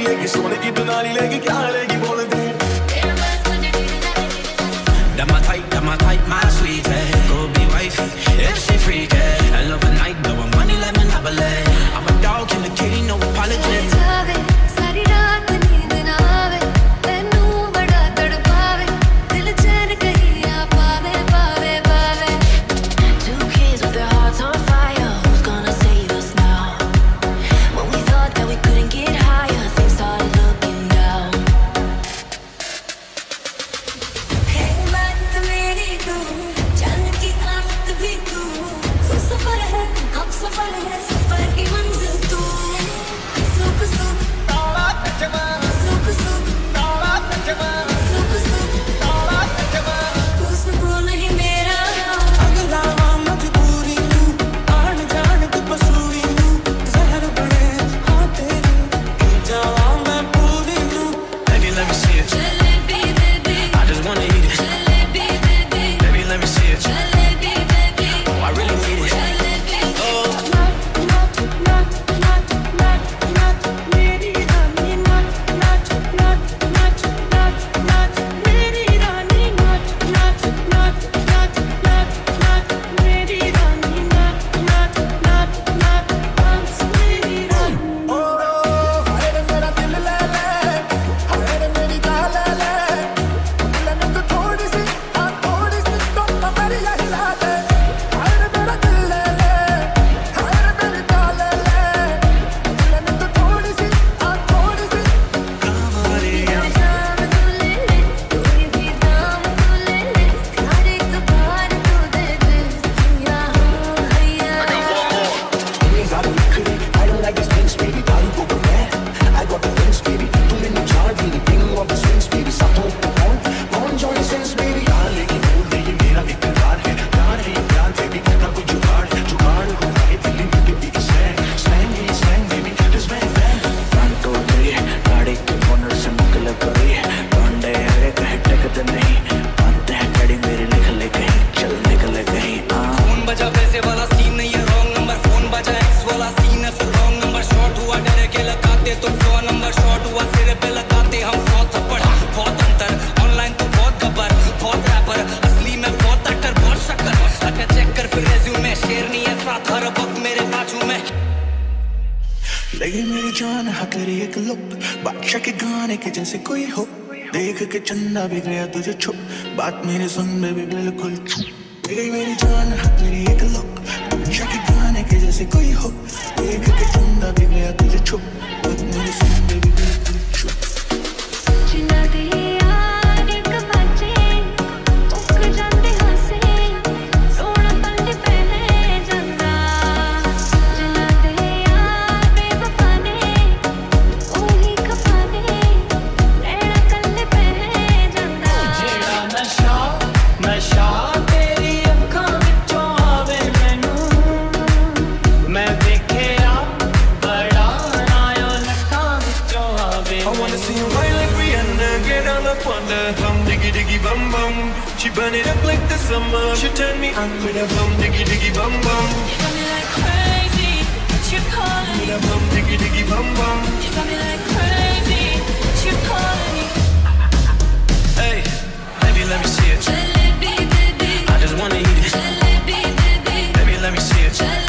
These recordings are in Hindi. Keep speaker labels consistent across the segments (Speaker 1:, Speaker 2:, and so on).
Speaker 1: लेगी सोने की दुनाली लेगी क्या लेगी वो? तनहा तेरी एक लुप। बादशाह के गाने के जैसे कोई हो। देख के चंदा भी गया तुझे छुप। बात मेरी सुन भी बिल्कुल छुप। गई मेरी जान मेरी एक लुक बादशाह के गाने के जैसे कोई हो। देख के चंदा भी गया तुझे छुप। बात मेरी सुन भी बिल्कुल She burn it up like the summer. She turn me on with a bum diggy diggy bum bum.
Speaker 2: Got me like crazy, what you calling me?
Speaker 1: With a bum diggy diggy bum bum.
Speaker 2: Got me like crazy, what you calling me?
Speaker 3: Hey, baby, let me see it.
Speaker 2: Baby.
Speaker 3: I just wanna eat it.
Speaker 2: Baby.
Speaker 3: Baby, let me see it.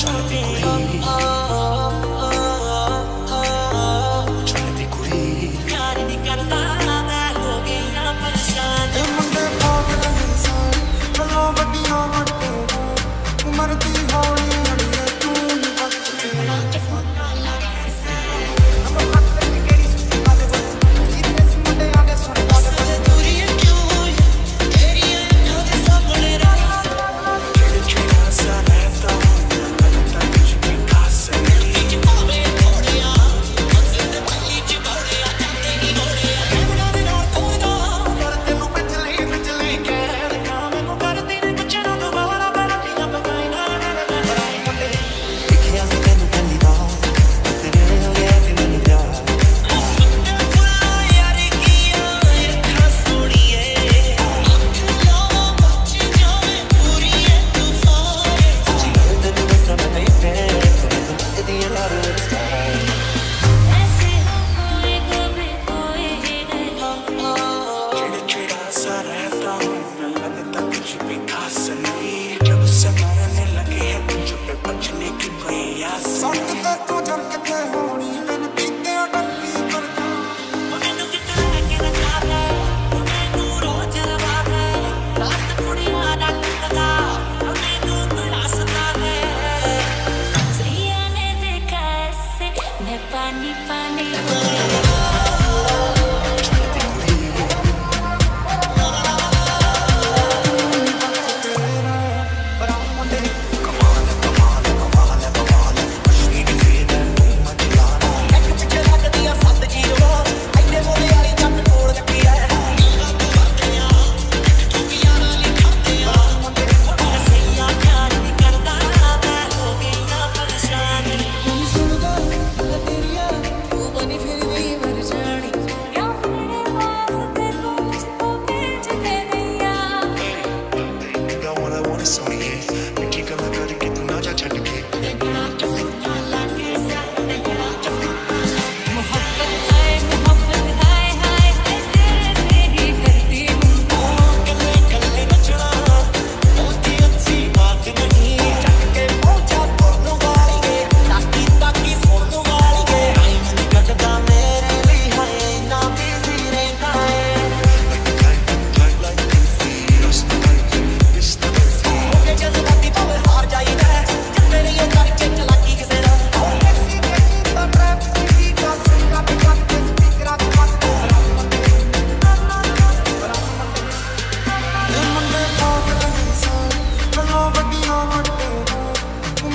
Speaker 2: trying to be great.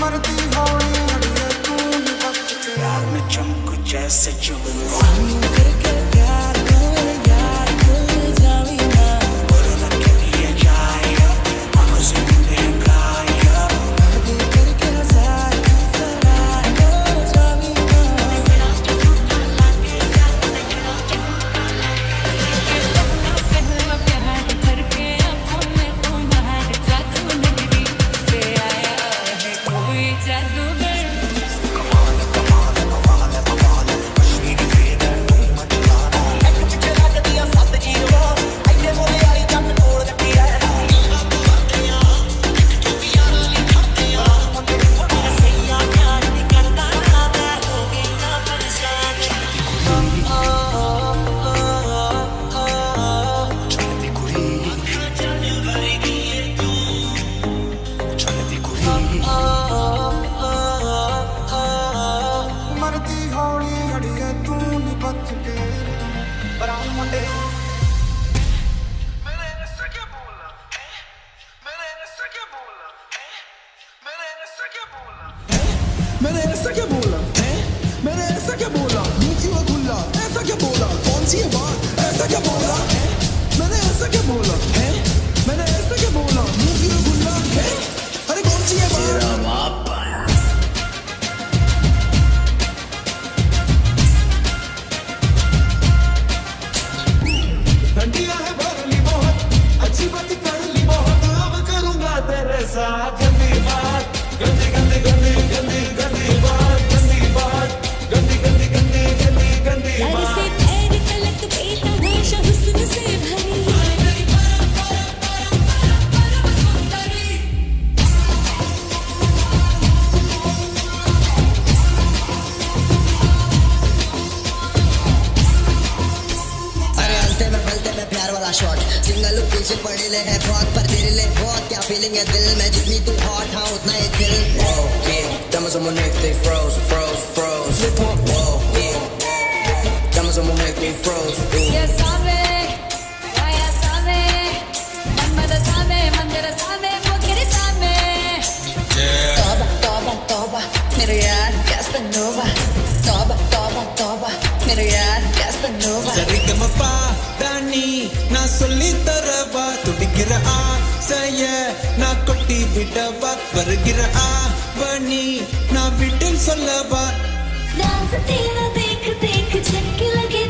Speaker 1: मरती होड़ी चमक जैसे
Speaker 2: चुगल करके
Speaker 4: तुझे पड़े ले
Speaker 2: है
Speaker 5: बहुत पर तेरे लिए बहुत क्या फीलिंग है दिल में जितनी तू हॉट हाँ उतना ही दिल
Speaker 6: Whoa, yeah, diamonds on my neck, they froze, froze, froze Whoa, yeah, diamonds on my neck, they froze
Speaker 2: Yeah, sabe, yeah, sabe Mama da sabe, mandira sabe, pokeri sabe Yeah
Speaker 7: Toba, toba, toba, मेरे यार Casanova Toba, toba, toba, मेरे यार Casanova
Speaker 4: Sarigama pa, Dani, na solita விடவா துடிக்கிற ஆசைய நான் கொட்டி விடவா வருகிற ஆவணி நான் விட்டில் சொல்லவா?
Speaker 8: தேக்கு தேக்கு செக்கிலகே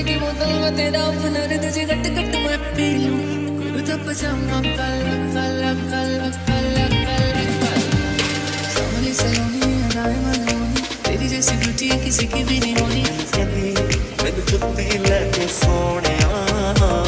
Speaker 8: ਸ਼ਰਾਬੇ
Speaker 9: ਦੀ ਬੋਤਲ ਮੈਂ ਤੇਰਾ ਫਨਰ ਤੁਝੇ ਘਟ ਘਟ ਮੈਂ ਪੀ ਲੂੰ ਕੁਰਤਾ ਪਜਾਮਾ ਕਲ ਕਲ ਕਲ ਕਲ ਕਲ ਕਲ ਸੋਹਣੀ ਸਲੋਨੀ ਅਦਾਏ ਮਨੋਨੀ ਤੇਰੀ ਜੈਸੀ ਬਿਊਟੀ ਕਿਸੇ ਕੀ ਵੀ ਨਹੀਂ ਹੋਣੀ ਕਦੇ
Speaker 4: ਮੈਨੂੰ ਚੁੱਤੀ ਲੈ ਕੇ ਸੋਹਣਿਆ